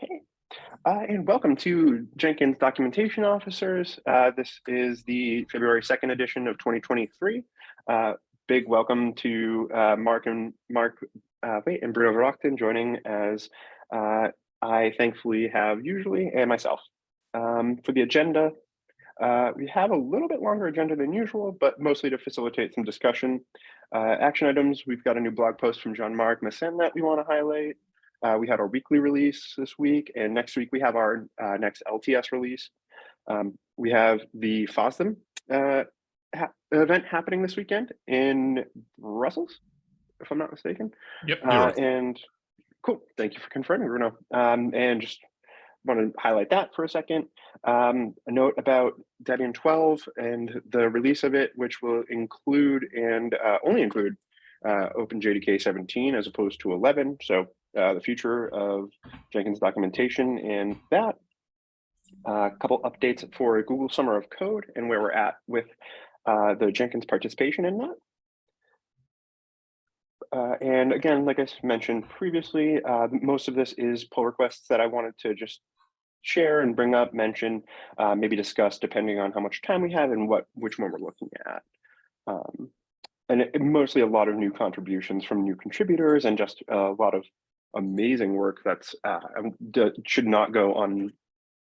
Okay, uh, and welcome to Jenkins Documentation Office Hours. Uh, this is the February 2nd edition of 2023. Uh, big welcome to uh, Mark and Mark uh, wait, and Bruno Verachten joining as uh, I thankfully have usually and myself. Um, for the agenda, we have a little bit longer agenda than usual, but mostly to facilitate some discussion. action items, we've got a new blog post from Jean-Marc Meessen that we want to highlight. Uh, we had our weekly release this week, and next week we have our uh, next LTS release. Um, we have the FOSDEM uh, ha event happening this weekend in Brussels, if I'm not mistaken. Yep. Uh, and cool, thank you for confirming, Bruno. Um, and just want to highlight that for a second. Um, a note about Debian 12 and the release of it, which will include and uh, only include uh, OpenJDK 17 as opposed to 11. So uh, the future of Jenkins documentation and that. A uh, couple updates for Google Summer of Code and where we're at with uh, the Jenkins participation in that. Uh, and again, like I mentioned previously, uh, most of this is pull requests that I wanted to just share and bring up, mention, uh, maybe discuss depending on how much time we have and what which one we're looking at. Um, and it, mostly a lot of new contributions from new contributors and just a lot of amazing work that's uh, should not go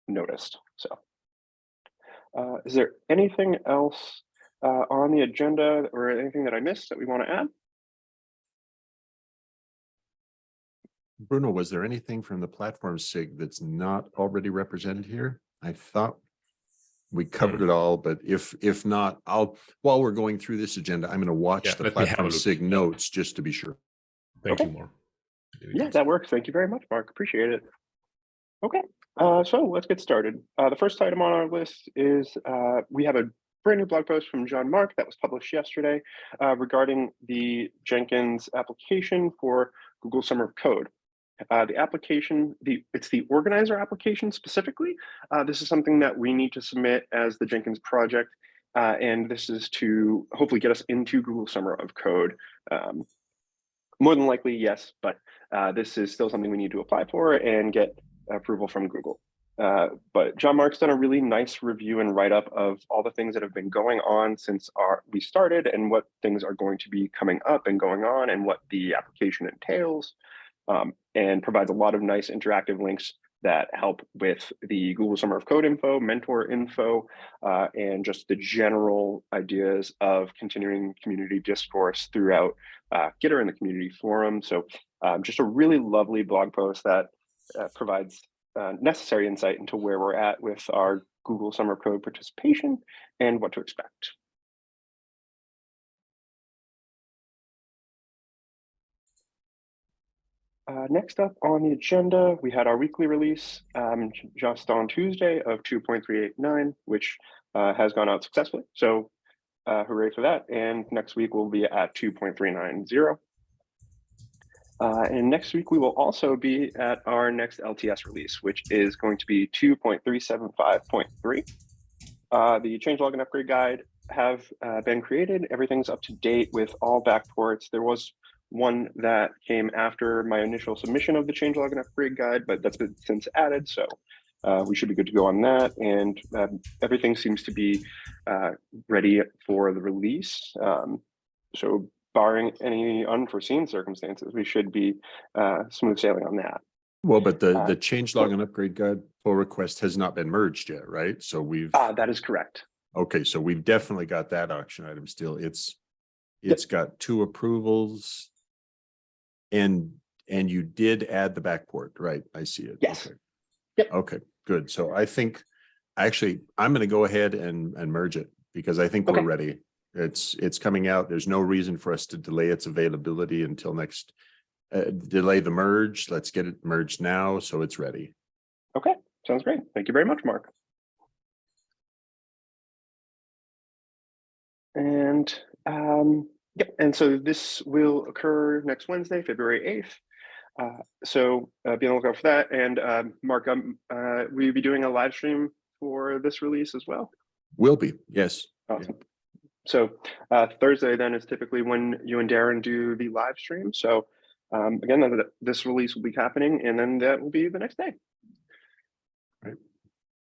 unnoticed. So, uh, is there anything else uh, on the agenda or anything that I missed that we want to add? Bruno, was there anything from the platform SIG that's not already represented here? I thought we covered it all, but if if not, I'll while we're going through this agenda, I'm going to watch Yeah, the let me have a platform. SIG notes just to be sure. Thank Okay. you, Mark. Yeah, that works. Thank you very much, Mark. Appreciate it. Okay, uh, so let's get started. Uh, the first item on our list is uh, we have a brand new blog post from Jean-Marc that was published yesterday uh, regarding the Jenkins application for Google Summer of Code. Uh, the application, the it's the organizer application specifically. Uh, this is something that we need to submit as the Jenkins project, uh, and this is to hopefully get us into Google Summer of Code. Um, more than likely, yes, but uh, this is still something we need to apply for and get approval from Google. Uh, but Jean-Marc's done a really nice review and write-up of all the things that have been going on since our, we started and what things are going to be coming up and going on and what the application entails um, and provides a lot of nice interactive links that help with the Google Summer of Code info, mentor info, uh, and just the general ideas of continuing community discourse throughout uh, Gitter and the community forum. So um, just a really lovely blog post that uh, provides uh, necessary insight into where we're at with our Google Summer of Code participation and what to expect. Uh, next up on the agenda, we had our weekly release um, just on Tuesday of 2.389, which uh, has gone out successfully. So uh, hooray for that. And next week we'll be at 2.390. Uh, and next week we will also be at our next LTS release, which is going to be 2.375.3. Uh, the changelog and upgrade guide have uh, been created. Everything's up to date with all backports. There was one that came after my initial submission of the changelog and upgrade guide, but that's been since added. So uh, we should be good to go on that. And um, everything seems to be uh, ready for the release. Um, so barring any unforeseen circumstances, we should be uh, smooth sailing on that. Well, but the Uh, the change log and upgrade guide pull request has not been merged yet, right? So we've Uh, that is correct. okay, so we've definitely got that auction item still. It's it's got two approvals. And and you did add the backport, right? I see it. Yes. Okay. Yep. Okay, good. So I think actually I'm going to go ahead and and merge it because I think Okay. we're ready. It's it's coming out. There's no reason for us to delay its availability until next uh, delay the merge. Let's get it merged now so it's ready. Okay, sounds great. Thank you very much, Mark. And um, yep, and so this will occur next Wednesday, February 8th. Uh, so uh, be on the lookout for that. And um, Mark, um, uh, will you be doing a live stream for this release as well? Will be, yes. Awesome. So uh, Thursday then is typically when you and Darren do the live stream. So um, again, this release will be happening and then that will be the next day.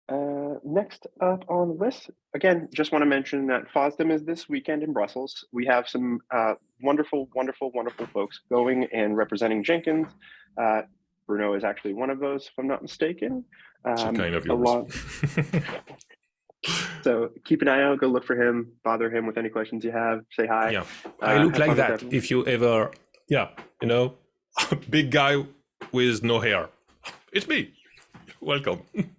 Uh, next up on the list, again, just want to mention that FOSDEM is this weekend in Brussels. We have some uh, wonderful, wonderful, wonderful folks going and representing Jenkins. Uh, Bruno is actually one of those, if I'm not mistaken. So Um, kind of along- yours. so keep an eye out, go look for him, bother him with any questions you have, say hi. yeah, Uh, I look like that. If you ever, yeah, you know, big guy with no hair. It's me. Welcome.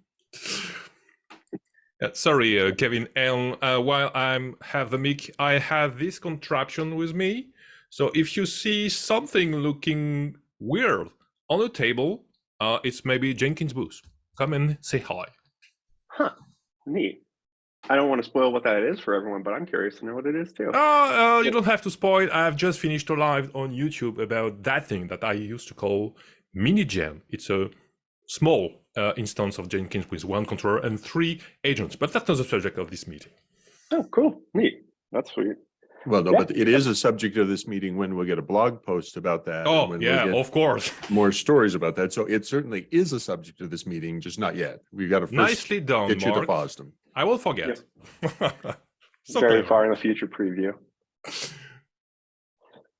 Yeah, sorry, uh, Kevin. And uh, while I'm have the mic, I have this contraption with me. So if you see something looking weird on the table, uh, it's maybe Jenkins booth. Come and say hi. Huh, neat. I don't want to spoil what that is for everyone, but I'm curious to know what it is too. Oh, uh, you don't have to spoil. I've just finished a live on YouTube about that thing that I used to call MiniGen. It's a small uh, instance of Jenkins with one controller and three agents, but that's not the subject of this meeting. Oh, cool, neat. That's sweet. Well, no, Yeah. but it is a subject of this meeting when we'll get a blog post about that. Oh, when we yeah, get of course. More stories about that. So it certainly is a subject of this meeting, just not yet. We've got to first Nicely done, get you to Mark. FOSDEM. I will forget. so Very clever. far in the future preview.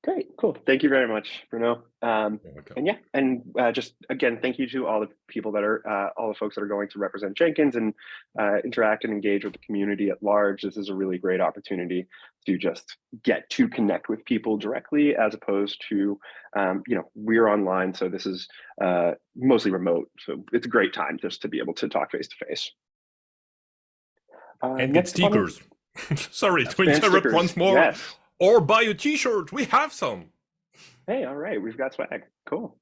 Great, cool. Thank you very much, Bruno. Um, and yeah, and uh, just again, thank you to all the people that are, uh, all the folks that are going to represent Jenkins and uh, interact and engage with the community at large. This is a really great opportunity to just get to connect with people directly, as opposed to, um, you know, we're online, so this is uh, mostly remote. So it's a great time just to be able to talk face to face. And get stickers. Sorry to interrupt stickers, once more. Yes. Or buy a t-shirt. We have some. Hey, all right, we've got swag. Cool.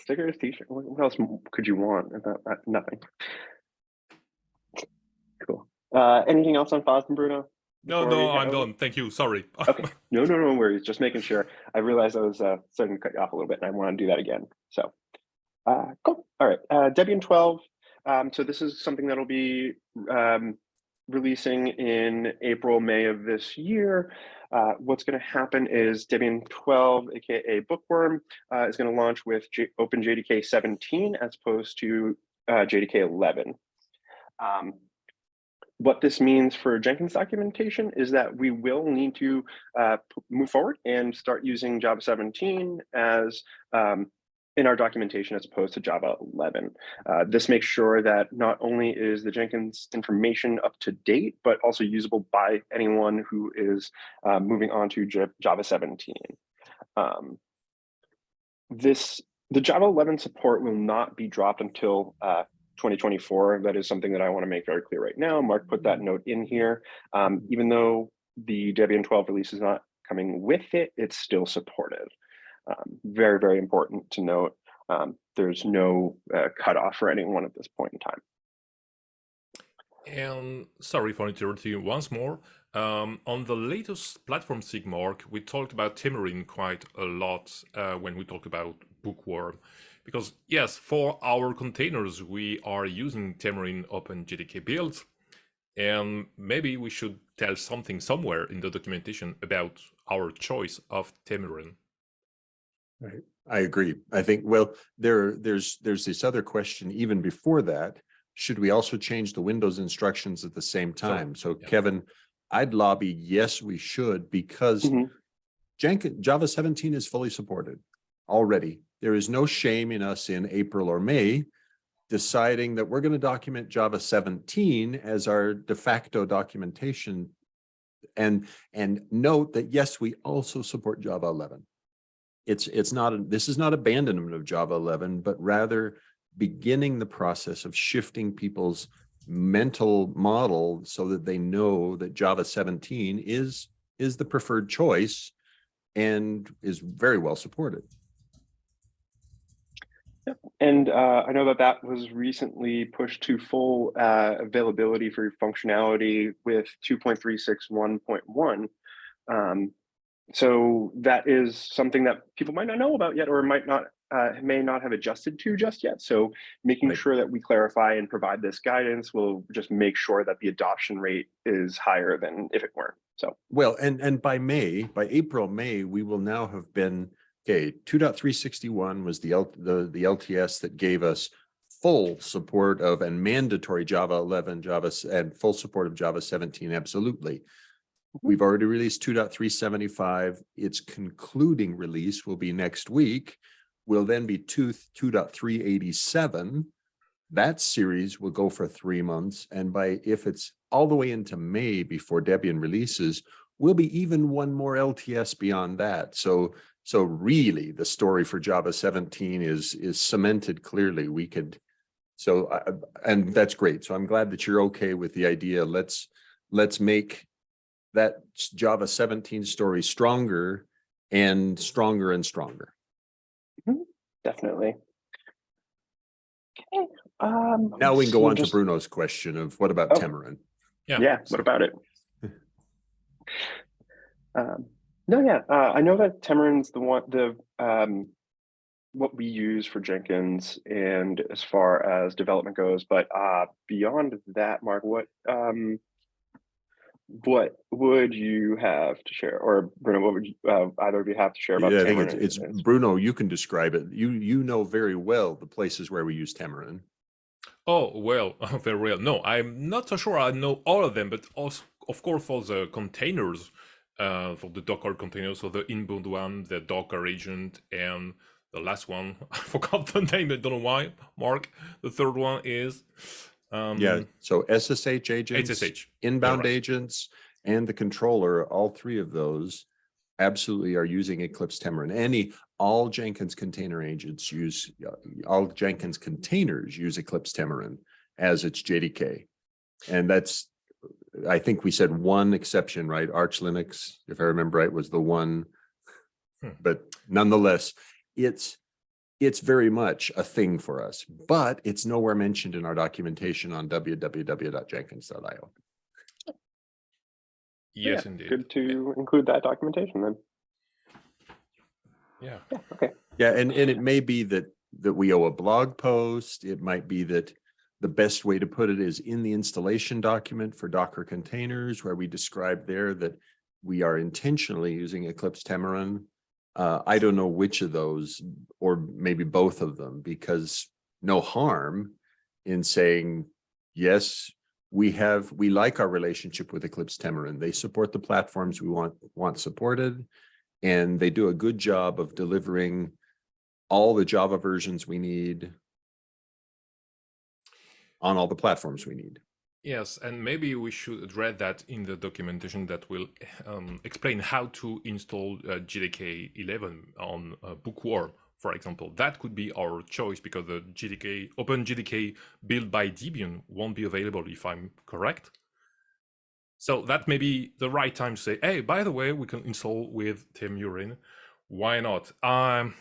Stickers, t-shirt. What else could you want? Uh, nothing. Cool. Uh, anything else on FOSDEM, Bruno? No, no, I'm done. Thank you. Sorry. Okay. No, no, no worries. Just making sure. I realized I was uh, starting to cut you off a little bit, and I want to do that again. So, uh, cool. All right. Uh, Debian 12. Um, so this is something that'll be um, releasing in April, May of this year. Uh, what's going to happen is Debian 12, aka Bookworm, uh, is going to launch with J OpenJDK 17 as opposed to uh, JDK 11. Um, what this means for Jenkins documentation is that we will need to uh, move forward and start using Java 17 as um, in our documentation as opposed to Java 11. Uh, this makes sure that not only is the Jenkins information up to date, but also usable by anyone who is uh, moving on to J Java 17. Um, this the Java 11 support will not be dropped until uh, 2024. That is something that I want to make very clear right now. Mark put that note in here. Um, even though the Debian 12 release is not coming with it, it's still supported. Um, very, very important to note. Um, there's no uh, cutoff for anyone at this point in time. And sorry for interrupting you once more. Um, on the latest platform Sigmark, we talked about Temurin quite a lot uh, when we talked about Bookworm. Because yes, for our containers, we are using Temurin OpenJDK builds. And maybe we should tell something somewhere in the documentation about our choice of Temurin. I agree. I think, well, there, there's, there's this other question even before that. Should we also change the Windows instructions at the same time? So yeah. Kevin, I'd lobby, yes, we should, because Mhm. Jenkins, Java seventeen is fully supported already. There is no shame in us in April or May deciding that we're going to document Java seventeen as our de facto documentation. And, and note that, yes, we also support Java eleven. It's, it's not, a- this is not abandonment of Java eleven, but rather beginning the process of shifting people's mental model so that they know that Java seventeen is, is the preferred choice and is very well supported. And uh, I know that that was recently pushed to full uh, availability for functionality with 2.361.1. Um, so that is something that people might not know about yet or might not uh, may not have adjusted to just yet. So making Right. sure that we clarify and provide this guidance will just make sure that the adoption rate is higher than if it weren't. So Well, and, and by May, by April, May, we will now have been, okay, two point three sixty-one was the L, the, the LTS that gave us full support of and mandatory Java eleven, Java, and full support of Java seventeen, absolutely. We've already released 2.375. Its concluding release will be next week. Will then be two, 2.387. That series will go for three months, and by, if it's all the way into May before Debian releases, we'll be even one more LTS beyond that. So, so really, the story for Java seventeen is, is cemented clearly. We could, so, uh, and that's great. So I'm glad that you're okay with the idea. Let's, let's make that Java seventeen story stronger and stronger and stronger. Definitely. Okay, um. Now we can go so on to Bruno's question of what about Oh. Temurin? Yeah. Yeah, what about it? Um, no, yeah, uh, I know that Temurin's the one, the, um, what we use for Jenkins and as far as development goes, but, uh, beyond that, Mark, what, um, what would you have to share, or Bruno, what would you, uh, either of you have to share about? Yeah, I think it's, it's Bruno, you can describe it. You, you know very well the places where we use Temurin. Oh, well, very well. No, I'm not so sure I know all of them, but also, of course, for the containers, uh, for the Docker containers, so the inbound one, the Docker agent, and the last one, I forgot the name, I don't know why, Mark. The third one is, um, Yeah, so SSH agents. SSH. inbound right. agents and the controller, all three of those absolutely are using Eclipse Temurin. Any, all Jenkins container agents use, uh, all Jenkins containers use Eclipse Temurin as its JDK. And that's, I think we said one exception, right? Arch Linux, if I remember right, was the one. Hmm. But nonetheless, it's, it's very much a thing for us, but it's nowhere mentioned in our documentation on www.jenkins.io. Yes, Yeah, indeed. Good to include that documentation then. Yeah. Yeah, okay. Yeah, and, and it may be that, that we owe a blog post. It might be that the best way to put it is in the installation document for Docker containers where we describe there that we are intentionally using Eclipse Temurin. Uh, I don't know which of those, or maybe both of them, because no harm in saying, yes, we have, we like our relationship with Eclipse Temurin. They support the platforms we want, want supported. And they do a good job of delivering all the Java versions we need on all the platforms we need. Yes, and maybe we should address that in the documentation that will um, explain how to install uh, JDK 11 on uh, Bookworm, for example. That could be our choice because the JDK Open JDK built by Debian won't be available if I'm correct. So that may be the right time to say, hey, by the way, we can install with Temurin. Why not? Um,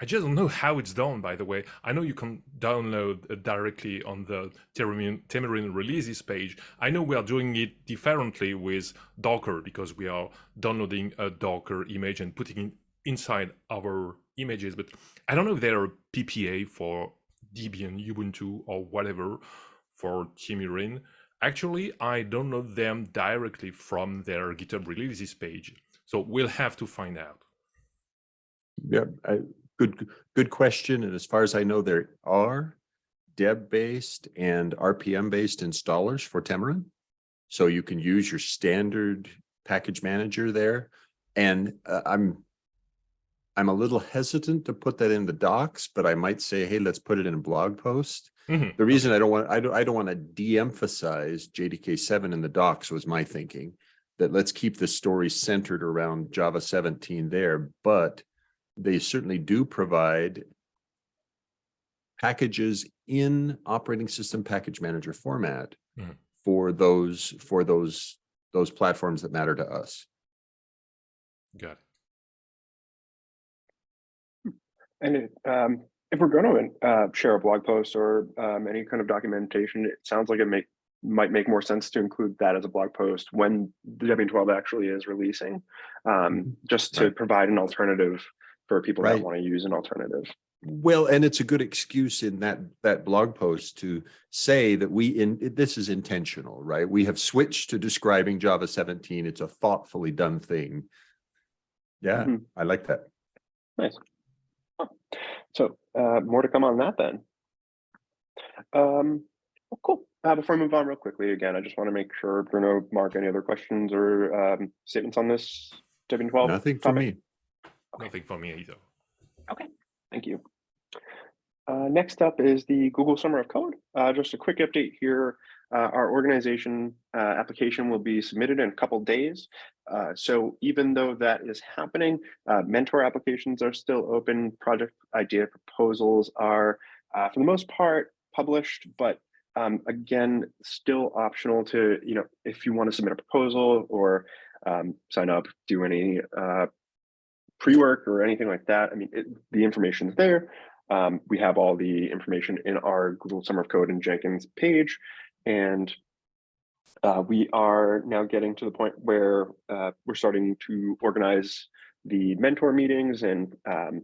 I just don't know how it's done, by the way. I know you can download uh, directly on the Temurin releases page. I know we are doing it differently with Docker because we are downloading a Docker image and putting it inside our images, but I don't know if there are PPA for Debian, Ubuntu, or whatever for Temurin. Actually, I download them directly from their GitHub releases page. So we'll have to find out. Yeah, I, good, good question. And as far as I know, there are Deb-based and RPM-based installers for Temurin. So you can use your standard package manager there. And uh, I'm, I'm a little hesitant to put that in the docs, but I might say, hey, let's put it in a blog post. Mhm. The reason I don't want, I don't, I don't want to de-emphasize JDK seven in the docs was my thinking. That let's keep the story centered around Java seventeen there, but they certainly do provide packages in operating system package manager format Mhm. for those, for those, those platforms that matter to us. Got it. And it, um, if we're going to uh, share a blog post or um, any kind of documentation, it sounds like it make might make more sense to include that as a blog post when the Debian 12 actually is releasing, um, just to Right. provide an alternative for people Right. that want to use an alternative. Well, and it's a good excuse in that, that blog post to say that we, in, this is intentional, right? We have switched to describing Java seventeen. It's a thoughtfully done thing. Yeah, Mhm. I like that. Nice. So uh, more to come on that then. Um, well, cool. Uh, before I move on real quickly, again, I just want to make sure Bruno, Mark, any other questions or um, statements on this 12? Nothing for topic? me. Okay. Nothing for me either. Okay, Thank you. Uh, next up is the Google Summer of Code. Uh, just a quick update here. Uh, our organization uh, application will be submitted in a couple days. Uh, so even though that is happening, uh, mentor applications are still open. Project idea proposals are, uh, for the most part, published, but um, again, still optional to, you know, if you want to submit a proposal or um, sign up, do any uh, pre-work or anything like that. I mean, it, the information is there. Um, we have all the information in our Google Summer of Code and Jenkins page, and uh, we are now getting to the point where uh, we're starting to organize the mentor meetings and um,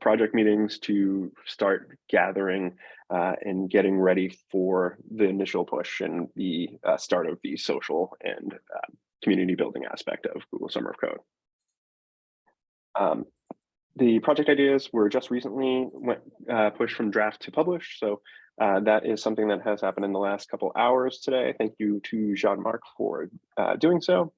project meetings to start gathering uh, and getting ready for the initial push and the uh, start of the social and uh, community building aspect of Google Summer of Code. Um, the project ideas were just recently went uh, pushed from draft to publish, so uh, that is something that has happened in the last couple hours today. Thank you to Jean-Marc for uh, doing so.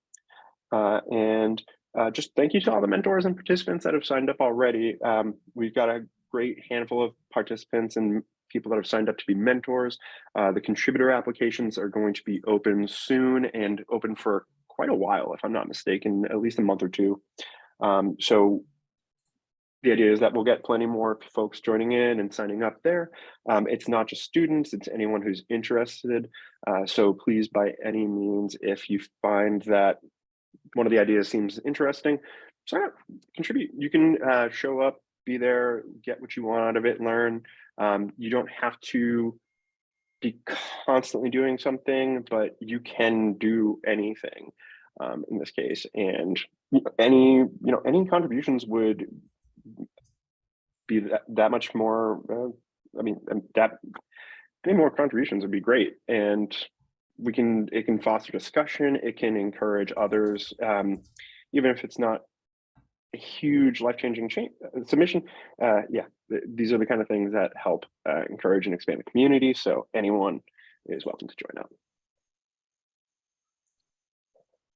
Uh, and uh, just thank you to all the mentors and participants that have signed up already. Um, we've got a great handful of participants and people that have signed up to be mentors. Uh, the contributor applications are going to be open soon and open for quite a while, if I'm not mistaken, at least a month or two. Um, so the idea is that we'll get plenty more folks joining in and signing up there. Um, it's not just students, it's anyone who's interested. Uh, so please, by any means, if you find that one of the ideas seems interesting, sign up, contribute. You can uh, show up, be there, get what you want out of it, learn. Um, you don't have to be constantly doing something, but you can do anything um, in this case. And any, you know, any contributions would be that, that much more, uh, I mean, um, that any more contributions would be great. And we can, it can foster discussion, it can encourage others, um, even if it's not a huge life-changing change submission. Uh, yeah, th these are the kind of things that help uh, encourage and expand the community. So anyone is welcome to join up.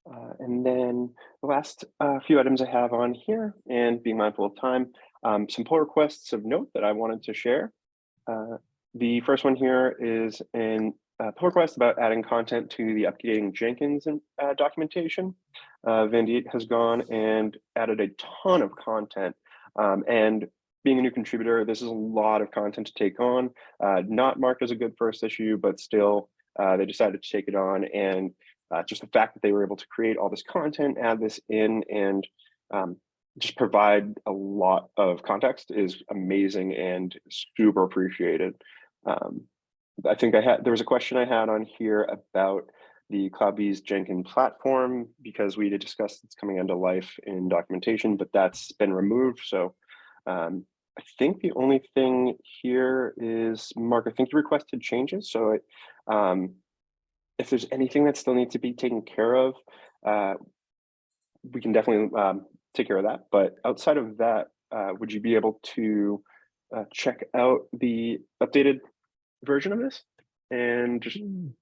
Uh, and then the last uh, few items I have on here, and being mindful of time, um, some pull requests of note that I wanted to share. Uh, the first one here is an uh, pull request about adding content to the updating Jenkins uh, documentation. Uh, Vandit has gone and added a ton of content. Um, and being a new contributor, this is a lot of content to take on. Uh, not marked as a good first issue, but still, they decided to take it on. And uh, just the fact that they were able to create all this content, add this in, and um, just provide a lot of context is amazing and super appreciated. Um, I think I had, there was a question I had on here about the CloudBees Jenkins platform because we did discuss it's coming into life in documentation, but that's been removed. So um, I think the only thing here is, Mark, I think you requested changes. So it, um, if there's anything that still needs to be taken care of, uh, we can definitely um, take care of that. But outside of that, uh, would you be able to uh, check out the updated version of this and just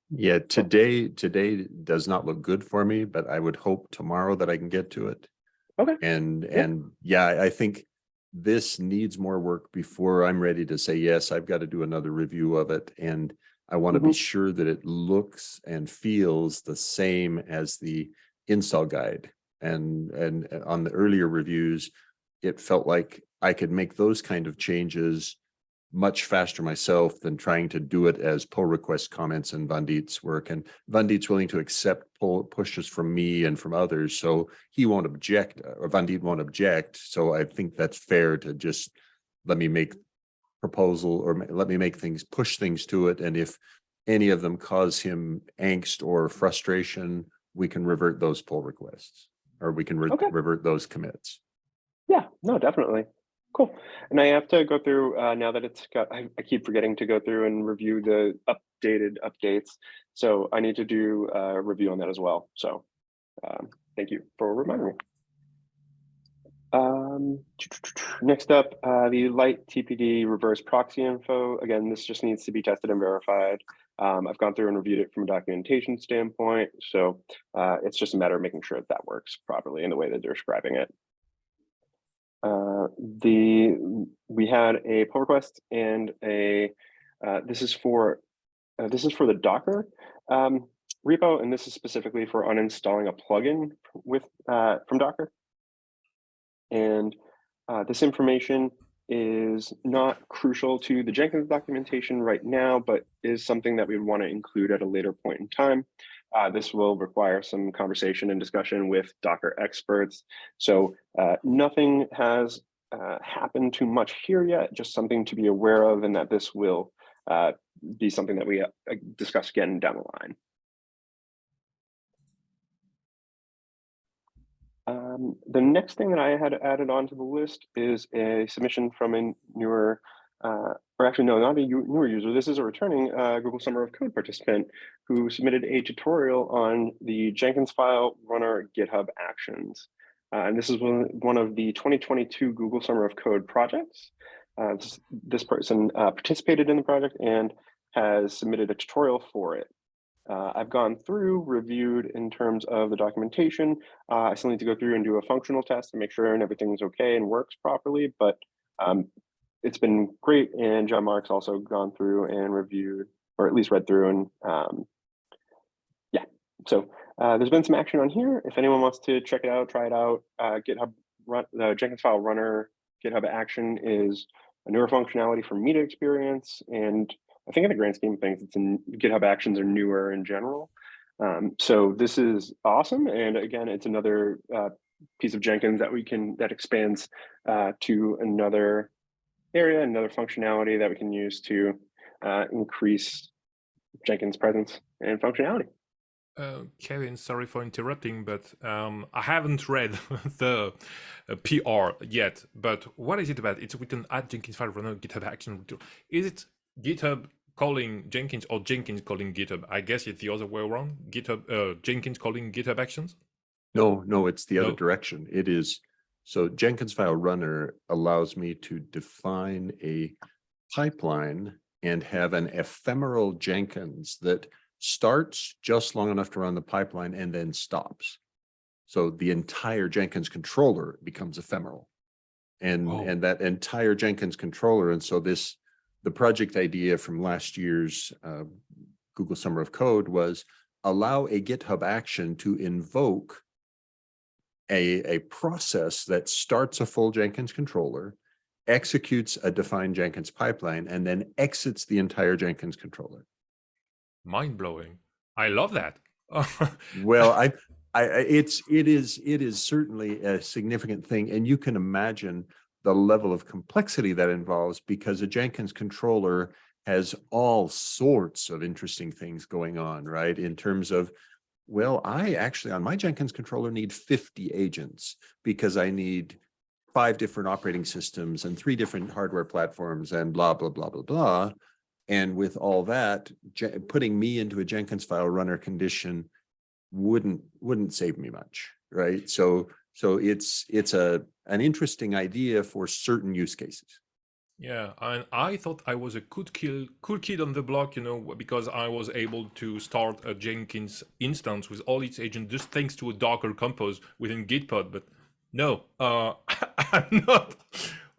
Yeah, today, today does not look good for me, but I would hope tomorrow that I can get to it. Okay. And, Yeah. and yeah, I think this needs more work before I'm ready to say, yes, I've got to do another review of it. And I want to be sure that it looks and feels the same as the install guide. And, and uh, on the earlier reviews, it felt like I could make those kind of changes much faster myself than trying to do it as pull request comments in Vandit's work. And Vandit's willing to accept pull pushes from me and from others, so he won't object, uh, or Vandit won't object. So I think that's fair to just let me make proposal or let me make things, push things to it. And if any of them cause him angst or frustration, we can revert those pull requests, or we can re- Okay. revert those commits. Yeah, no, definitely. Cool. And I have to go through, uh, now that it's got, I, I keep forgetting to go through and review the updated updates. So I need to do a review on that as well. So um, thank you for reminding me. Um, next up, uh, the lighttpd reverse proxy info. Again, this just needs to be tested and verified. Um, I've gone through and reviewed it from a documentation standpoint, so uh, it's just a matter of making sure that that works properly in the way that they're describing it. Uh, the we had a pull request and a uh, this is for uh, this is for the Docker um, repo, and this is specifically for uninstalling a plugin with uh, from Docker. And uh, this information is not crucial to the Jenkins documentation right now, but is something that we would want to include at a later point in time. Uh, this will require some conversation and discussion with Docker experts. So uh, nothing has uh, happened too much here yet, just something to be aware of and that this will uh, be something that we uh, discuss again down the line. Um, the next thing that I had added onto the list is a submission from a newer, uh, or actually no, not a newer user. This is a returning uh, Google Summer of Code participant who submitted a tutorial on the Jenkins file runner GitHub Actions. Uh, and this is one, of the 2022 Google Summer of Code projects. Uh, this, this, person uh, participated in the project and has submitted a tutorial for it. Uh, I've gone through, reviewed in terms of the documentation. Uh, I still need to go through and do a functional test to make sure and everything's okay and works properly, but um, it's been great. And Jean-Marc's also gone through and reviewed, or at least read through and um, yeah. So uh, there's been some action on here. If anyone wants to check it out, try it out, uh, GitHub run, the Jenkins file runner GitHub action is a newer functionality for me to experience and I think in the grand scheme of things, it's in GitHub Actions are newer in general. Um, so this is awesome. And again, it's another uh, piece of Jenkins that we can, that expands uh, to another area, another functionality that we can use to uh, increase Jenkins presence and functionality. Uh, Kevin, sorry for interrupting, but um, I haven't read the uh, PR yet. But what is it about? It's written at Jenkins file runner GitHub action. Is it GitHub calling Jenkins or Jenkins calling GitHub. I guess it's the other way around. GitHub, uh, Jenkins calling GitHub Actions. No, no, it's the other direction. It is, so Jenkins file runner allows me to define a pipeline and have an ephemeral Jenkins that starts just long enough to run the pipeline and then stops. So the entire Jenkins controller becomes ephemeral. And, Oh. and that entire Jenkins controller, and so this, the project idea from last year's uh, Google Summer of Code was allow a GitHub action to invoke a, a process that starts a full Jenkins controller, executes a defined Jenkins pipeline, and then exits the entire Jenkins controller. Mind blowing. I love that. Well, I, I, I- it's, it is, it is certainly a significant thing, and you can imagine the level of complexity that involves because a Jenkins controller has all sorts of interesting things going on, right? In terms of, well, I actually on my Jenkins controller need 50 agents because I need five different operating systems and three different hardware platforms and blah, blah, blah, blah, blah. And with all that, putting me into a Jenkins file runner condition wouldn't, wouldn't save me much, right? So, so it's, it's a, an interesting idea for certain use cases. yeah, and I thought I was a cool kid, cool kid on the block, you know, because I was able to start a Jenkins instance with all its agents just thanks to a Docker compose within Gitpod. But no, uh, I'm not.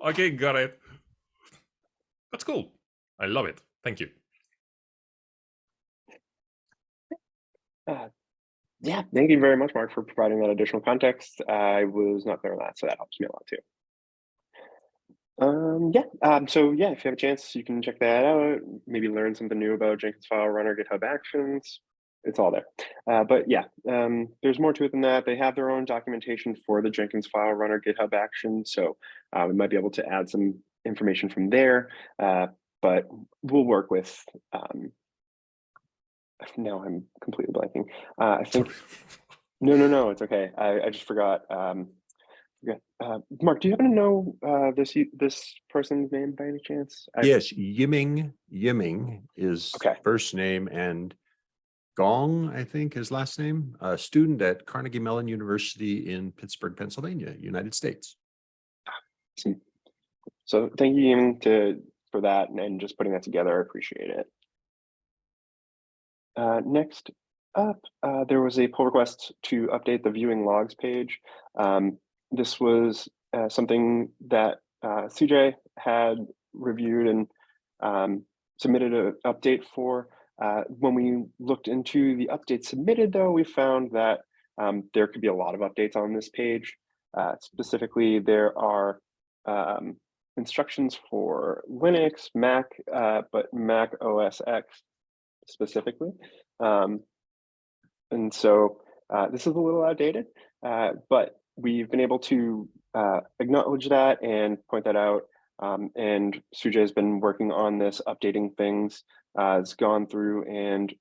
Okay, got it. That's cool. I love it. Thank you. Uh, yeah, thank you very much, Mark, for providing that additional context. I was not there on that, so that helps me a lot too. Um, yeah, um, so yeah, if you have a chance, you can check that out, maybe learn something new about Jenkins file runner, GitHub Actions. It's all there. Uh, but yeah, um, there's more to it than that. They have their own documentation for the Jenkins file runner GitHub Actions, so uh, we might be able to add some information from there. Uh, but we'll work with. Um, now I'm completely blanking. Uh, I think no, no, no, it's okay. I, I just forgot. Um. Uh, Mark, do you happen to know uh, this this person's name by any chance? I- Yes, Yiming, Yiming is Okay. first name and Gong, I think his last name, a student at Carnegie Mellon University in Pittsburgh, Pennsylvania, United States. So thank you Ian, to for that and, and just putting that together. I appreciate it. Uh, next up, uh, there was a pull request to update the viewing logs page. Um, this was uh, something that uh, Sujay had reviewed and um, submitted an update for. Uh, when we looked into the update submitted, though, we found that um, there could be a lot of updates on this page. Specifically, there are um, instructions for Linux, Mac, but Mac OS X specifically. Um, and so uh, this is a little outdated, uh, but we've been able to uh, acknowledge that and point that out. Um, and Sujay has been working on this, updating things. Uh, has gone through and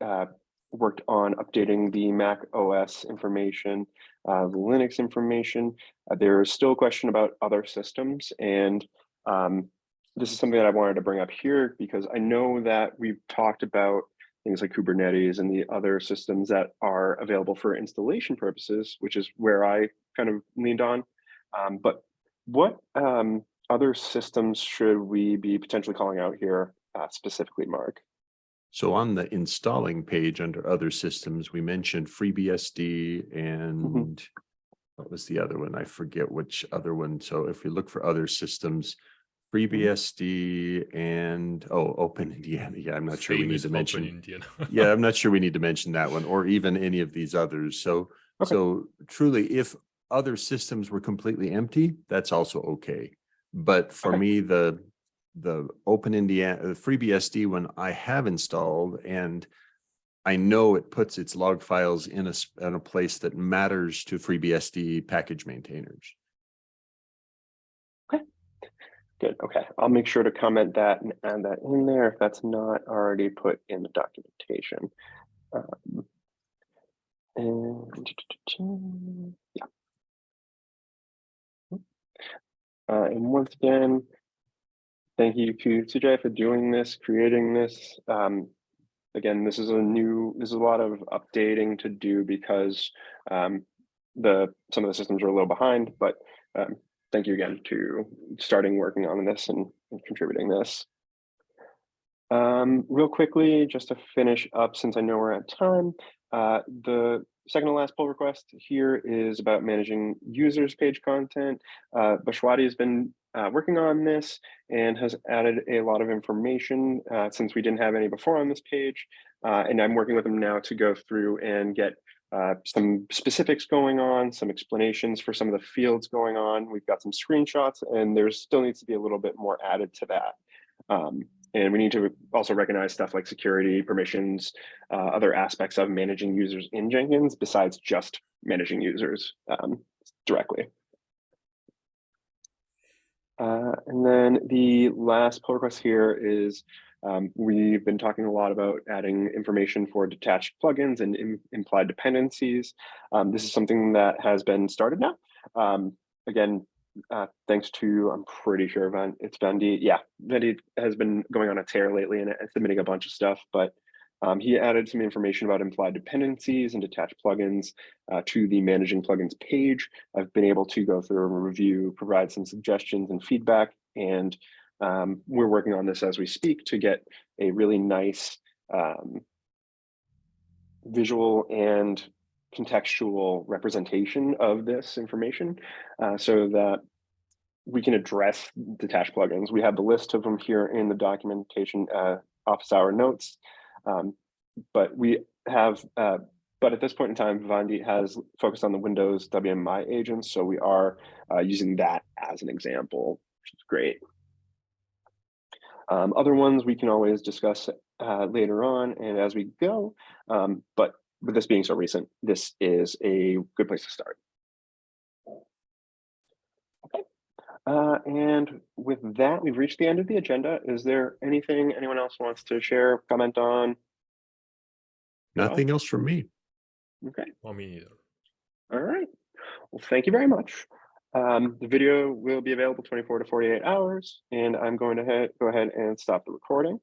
uh, worked on updating the Mac OS information, uh, the Linux information. Uh, there is still a question about other systems, and um, this is something that I wanted to bring up here because I know that we've talked about things like Kubernetes and the other systems that are available for installation purposes, which is where I kind of leaned on. Um, but what um, other systems should we be potentially calling out here uh, specifically, Mark? So on the installing page under other systems, we mentioned FreeBSD and what was the other one? I forget which other one. So if we look for other systems, FreeBSD and, oh, Open Indiana. Yeah, I'm not sure we need to mention. Yeah, I'm not sure we need to mention that one or even any of these others. So, Okay. so truly, if other systems were completely empty, that's also okay. But for Okay. me, the, the Open Indiana, the FreeBSD one I have installed and I know it puts its log files in a, in a place that matters to FreeBSD package maintainers. Good, okay. I'll make sure to comment that and add that in there if that's not already put in the documentation. Um, and yeah. Uh, and once again, thank you to Sujay for doing this, creating this. Um, again, this is a new, this is a lot of updating to do because um, the some of the systems are a little behind, but um, thank you again to starting working on this and, and contributing this. Um, real quickly, just to finish up, since I know we're at time, uh, the second to last pull request here is about managing users page content. Uh, has been uh, working on this and has added a lot of information uh, since we didn't have any before on this page. Uh, and I'm working with him now to go through and get uh, some specifics going on, some explanations for some of the fields going on. We've got some screenshots and there still needs to be a little bit more added to that. Um, and we need to also recognize stuff like security, permissions, uh, other aspects of managing users in Jenkins besides just managing users um, directly. Uh, and then the last pull request here is um, we've been talking a lot about adding information for detached plugins and im implied dependencies. Um, this is something that has been started now. Um, again, uh, thanks to, I'm pretty sure Van, it's Vandy. Yeah, Vandy has been going on a tear lately and submitting a bunch of stuff, but um, he added some information about implied dependencies and detached plugins uh, to the managing plugins page. I've been able to go through and review, provide some suggestions and feedback, and um, we're working on this as we speak to get a really nice um, visual and contextual representation of this information uh, so that we can address detached plugins. We have the list of them here in the documentation uh, office hour notes, um, but we have, uh, but at this point in time, Vivendi has focused on the Windows WMI agents, so we are uh, using that as an example, which is great. Um, other ones we can always discuss uh, later on and as we go, um, but with this being so recent, this is a good place to start. Okay, uh, and with that, we've reached the end of the agenda. Is there anything anyone else wants to share, comment on? No? Nothing else from me. Okay, Well, me neither. all right. Well, thank you very much. Um, the video will be available 24 to 48 hours, and I'm going to go ahead and stop the recording.